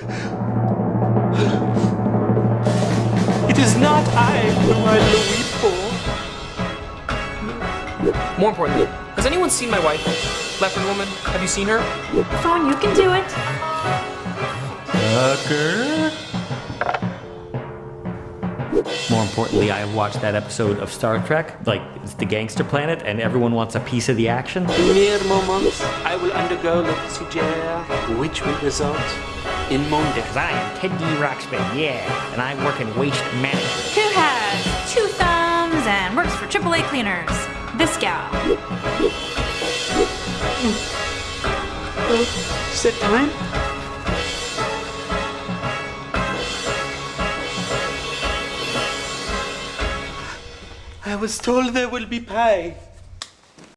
It is not I whom I weep for. More importantly, has anyone seen my wife? Leopard woman, have you seen her? Phone, you can do it. Tucker. More importantly, I have watched that episode of Star Trek, like it's the gangster planet, and everyone wants a piece of the action. In Mere moments, I will undergo le procedure, which will result in Monday. Because I am Ted D. Roxman, yeah, and I work in waste management. Who has two thumbs and works for AAA cleaners? This gal. Set time? I was told there will be pie.